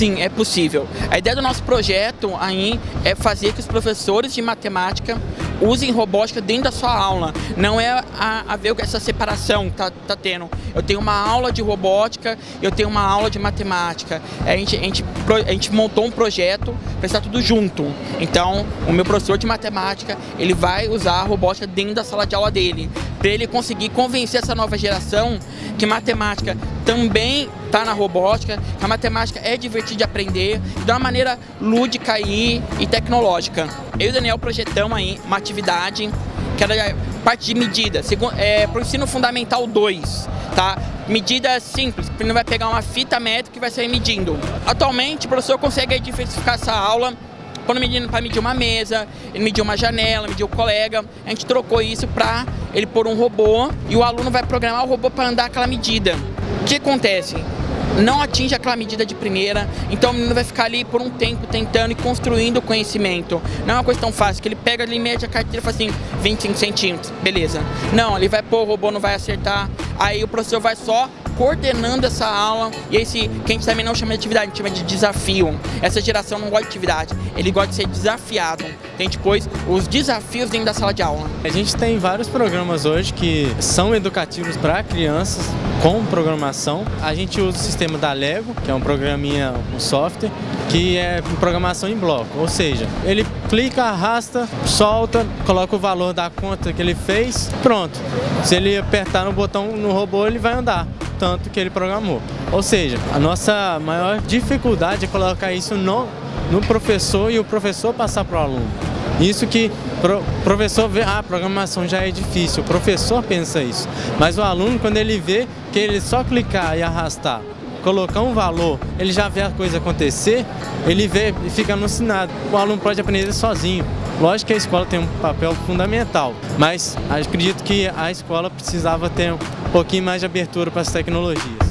Sim, é possível. A ideia do nosso projeto aí é fazer que os professores de matemática usem robótica dentro da sua aula. Não é a, a ver essa separação que tá, tá tendo. Eu tenho uma aula de robótica, eu tenho uma aula de matemática. A gente, a gente, a gente montou um projeto para estar tudo junto. Então, o meu professor de matemática, ele vai usar a robótica dentro da sala de aula dele, para ele conseguir convencer essa nova geração que matemática também está na robótica, a matemática é divertida de aprender, de uma maneira lúdica e, e tecnológica. Eu e o Daniel projetamos aí uma atividade que era parte de medida, é, para o ensino fundamental 2, tá? Medida simples, ele vai pegar uma fita métrica e vai sair medindo. Atualmente, o professor consegue diversificar essa aula quando medindo para medir uma mesa, ele mediu uma janela, mediu o colega, a gente trocou isso para ele pôr um robô e o aluno vai programar o robô para andar aquela medida. O que acontece? Não atinge aquela medida de primeira, então o menino vai ficar ali por um tempo tentando e construindo o conhecimento. Não é uma coisa tão fácil, que ele pega ali, mede a carteira e fala assim, 25 centímetros, beleza. Não, ele vai pôr, o robô não vai acertar, aí o professor vai só coordenando essa aula e esse que a gente também não chama de atividade, a gente chama de desafio. Essa geração não gosta de atividade, ele gosta de ser desafiado. Tem depois os desafios dentro da sala de aula. A gente tem vários programas hoje que são educativos para crianças com programação. A gente usa o sistema da Lego, que é um programinha, um software, que é programação em bloco, ou seja, ele clica, arrasta, solta, coloca o valor da conta que ele fez, pronto. Se ele apertar no botão no robô, ele vai andar tanto que ele programou. Ou seja, a nossa maior dificuldade é colocar isso no, no professor e o professor passar para o aluno. Isso que o professor vê, ah, a programação já é difícil, o professor pensa isso. Mas o aluno, quando ele vê que ele só clicar e arrastar, colocar um valor, ele já vê a coisa acontecer, ele vê e fica alucinado. O aluno pode aprender sozinho. Lógico que a escola tem um papel fundamental, mas acredito que a escola precisava ter um pouquinho mais de abertura para as tecnologias.